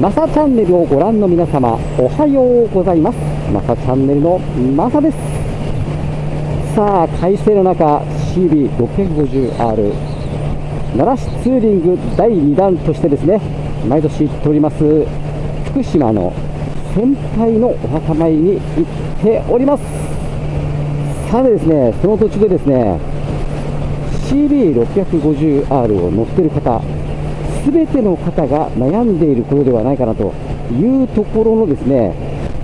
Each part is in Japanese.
マサチャンネルをご覧の皆様、おはようございます。マサチャンネルのマサです。さあ、快晴の中、CB650R、奈良市ツーリング第2弾としてですね、毎年行っております、福島の先輩のお墓参りに行っております。さてですね、その途中でですね、CB650R を乗ってる方、すべての方が悩んでいることではないかなというところのですね、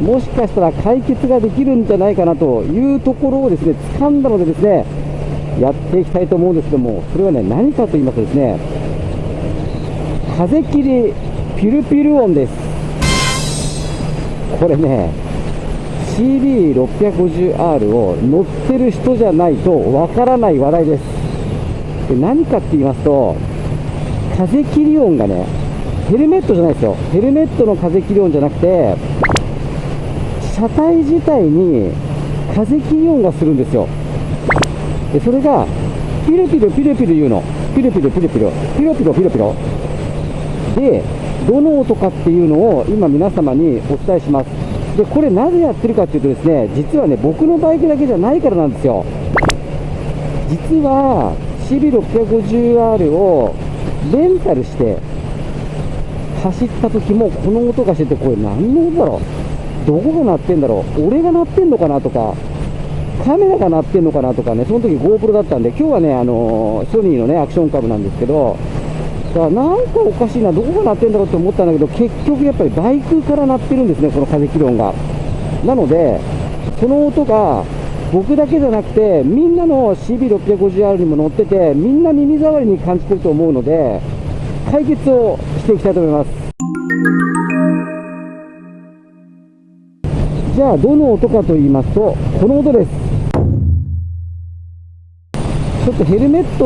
もしかしたら解決ができるんじゃないかなというところをですね、掴んだのでですね、やっていきたいと思うんですけども、それはね、何かと言いますとですね、風切りピルピル音です。これね、CB650R を乗ってる人じゃないとわからない話題です。で何かって言いますと、風切り音がね、ヘルメットじゃないですよ。ヘルメットの風切り音じゃなくて、車体自体に風切り音がするんですよ。で、それが、ピルピルピルピル言うの。ピルピルピルピル。ピロピロピロピロ。で、どの音かっていうのを今皆様にお伝えします。で、これなぜやってるかっていうとですね、実はね、僕のバイクだけじゃないからなんですよ。実は、CB650R をレンタルして走った時もこの音がしててこれ何の音だろう？どこが鳴ってんだろう？俺が鳴ってんのかなとかカメラが鳴ってんのかなとかねその時 GoPro だったんで今日はねあのソニーのねアクションカムなんですけどだからなんかおかしいなどこが鳴ってんだろうって思ったんだけど結局やっぱりバイクから鳴ってるんですねこの風切り音が。なのでその音が僕だけじゃなくて、みんなの CB650R にも乗ってて、みんな耳障りに感じてると思うので、解決をしていきたいと思います。じゃあ、どの音かと言いますと、この音です。ちょっとヘルメット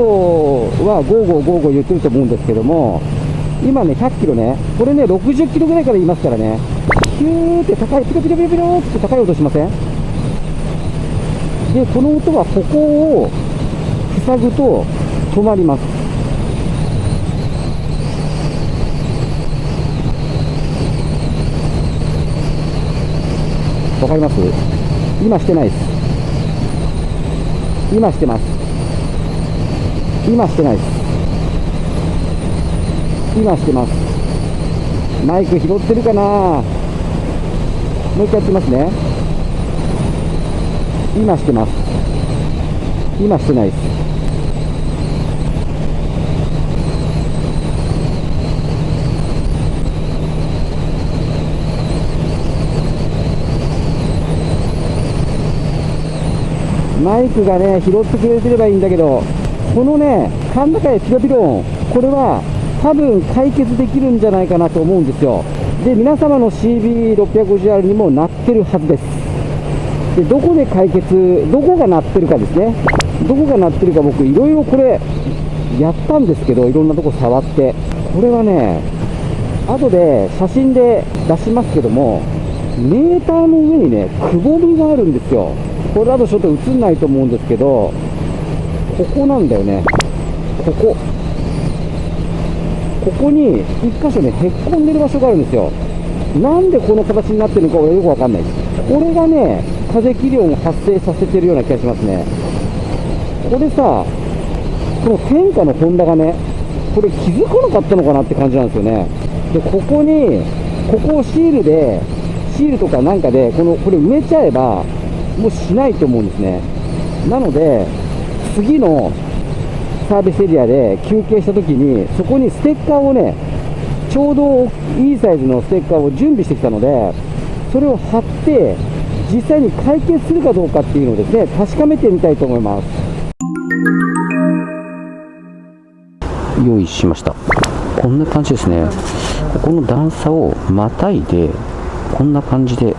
はゴーゴーゴーゴー言ってると思うんですけども、今ね、100キロね、これね、60キロぐらいから言いますからね、ヒューって高い、ピロピロピロピロって高い音しません？でこの音はここを塞ぐと止まります。わかります？今してないです。今してます。今してないです。今してます。マイク拾ってるかな？もう一回やってますね。今してます。今してないです。マイクがね拾ってくれてればいいんだけどこのね甲高いピロピロ音これは多分解決できるんじゃないかなと思うんですよ。で皆様の CB650R にもなってるはずです。でどこで解決どこが鳴ってるかですね。どこが鳴ってるか僕いろいろこれやったんですけどいろんなとこ触って。これはね後で写真で出しますけどもメーターの上にねくぼみがあるんですよ。これだとちょっと映んないと思うんですけどここなんだよね。ここ。ここに1箇所ねへっこんでる場所があるんですよ。なんでこの形になってるのか俺よくわかんない。ですこれがね風切り音を発生させてるような気がしますね。これさ、この天下のホンダがね、これ気づかなかったのかなって感じなんですよね。で、ここに、ここをシールで、シールとかなんかで、この、これ埋めちゃえば、もうしないと思うんですね。なので、次のサービスエリアで休憩した時に、そこにステッカーをね、ちょうどいいサイズのステッカーを準備してきたので、それを貼って、実際に解決するかどうかっていうのをですね確かめてみたいと思います。用意しました。こんな感じですね。ここの段差をまたいでこんな感じで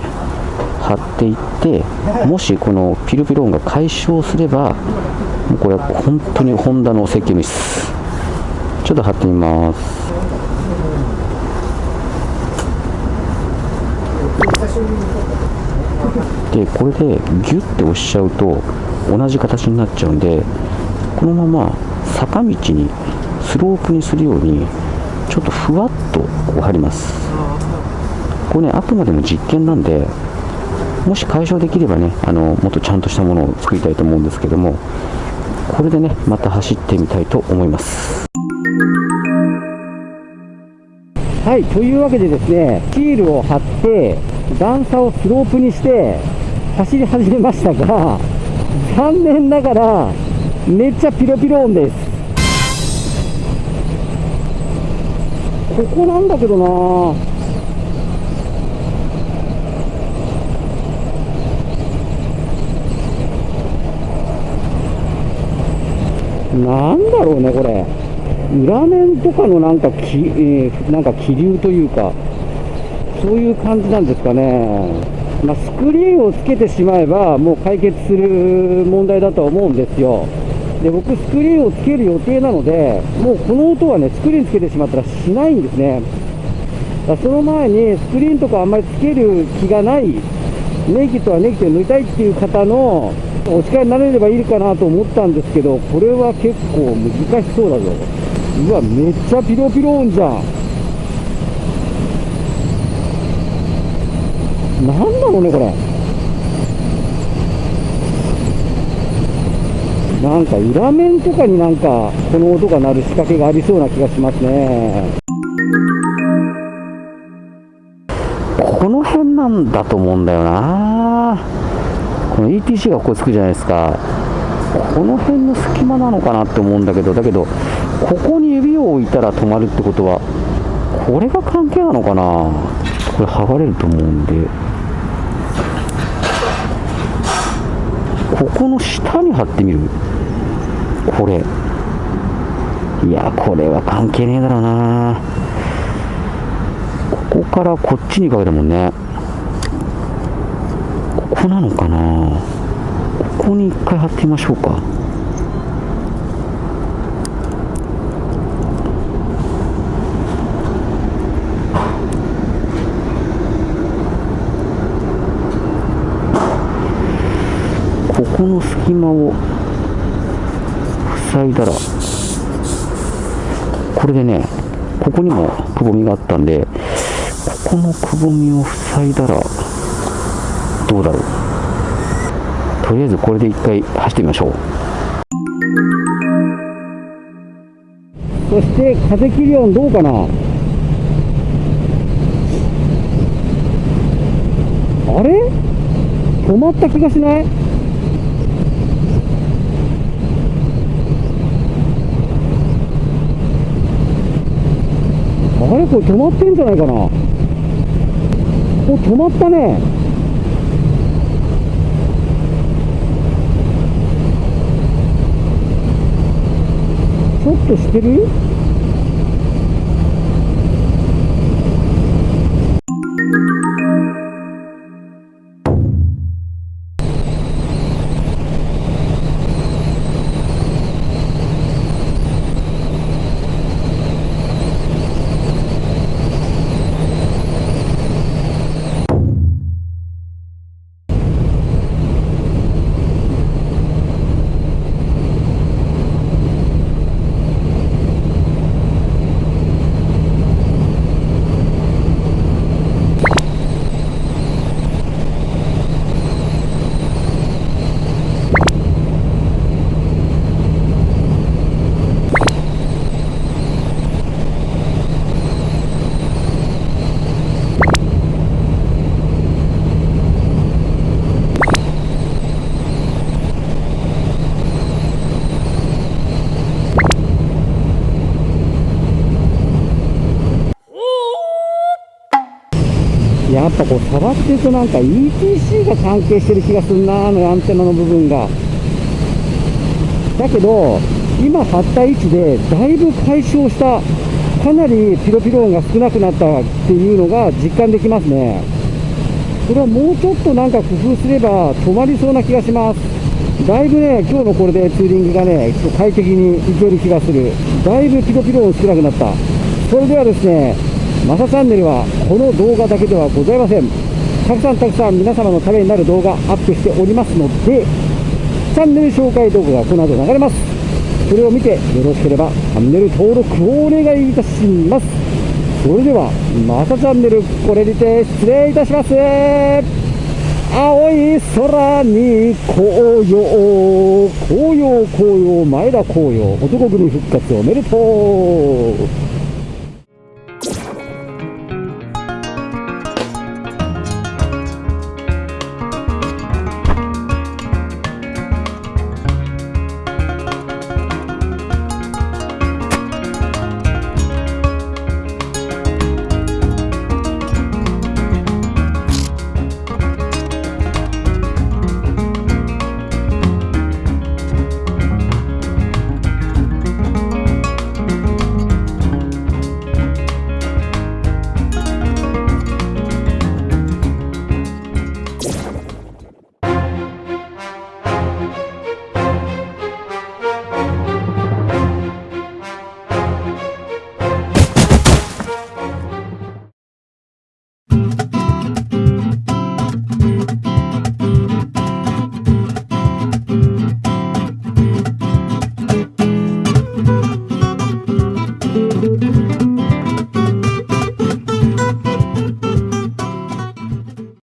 貼っていってもしこのピルピロ音が解消すればもうこれは本当にホンダの設計ミスちょっと貼ってみます。でこれでギュッて押しちゃうと同じ形になっちゃうんでこのまま坂道にスロープにするようにちょっとふわっとこう入ります。これねあくまでも実験なんでもし解消できればねあのもっとちゃんとしたものを作りたいと思うんですけどもこれでねまた走ってみたいと思います。はいというわけでですねシールを貼って段差をスロープにして走り始めましたが 残念ながらめっちゃピロピロ音です。ここなんだけどな。なんだろうね、これ。裏面とかのなんかき、えー、なんか気流というか、そういう感じなんですかね。まあ、スクリーンをつけてしまえば、もう解決する問題だとは思うんですよ。で、僕、スクリーンをつける予定なので、もうこの音はね、スクリーンつけてしまったらしないんですね。だその前に、スクリーンとかあんまりつける気がない、ネイキッドはネイキッドで塗りたいっていう方のお力になれればいいかなと思ったんですけど、これは結構難しそうだぞ。うわ、めっちゃピロピロ音じゃん。なんだろうね、これ。なんか裏面とかになんかこの音が鳴る仕掛けがありそうな気がしますね。この辺なんだと思うんだよな。この ETC がここつくじゃないですかこの辺の隙間なのかなって思うんだけどだけどここに指を置いたら止まるってことはこれが関係なのかなこれ剥がれると思うんでこの下に貼ってみる？これ。いやこれは関係ねえだろうな。ここからこっちにかけたもんね。ここなのかな。ここに一回貼ってみましょうか。の隙間を塞いだらこれでねここにもくぼみがあったんでここのくぼみを塞いだらどうだろう。とりあえずこれで一回走ってみましょう。そして風切り音どうかな。あれ？止まった気がしない？あれこれ止まってんじゃないかな。お止まったね。ちょっとしてる？やっぱこう触っているとなんか ETC が関係してる気がするなあのアンテナの部分が。だけど今貼った位置でだいぶ解消したかなりピロピロ音が少なくなったっていうのが実感できますね。これはもうちょっとなんか工夫すれば止まりそうな気がします。だいぶね今日のこれでツーリングがね快適にいける気がする。だいぶピロピロ音少なくなった。それではですねマサチャンネルはこの動画だけではございません。たくさんたくさん皆様のためになる動画アップしておりますのでチャンネル紹介動画がこの後流れます。それを見てよろしければチャンネル登録をお願いいたします。それでは、またチャンネル、これにて失礼いたします。青い空に紅葉、紅葉、紅葉、前田紅葉、男組復活おめでとう。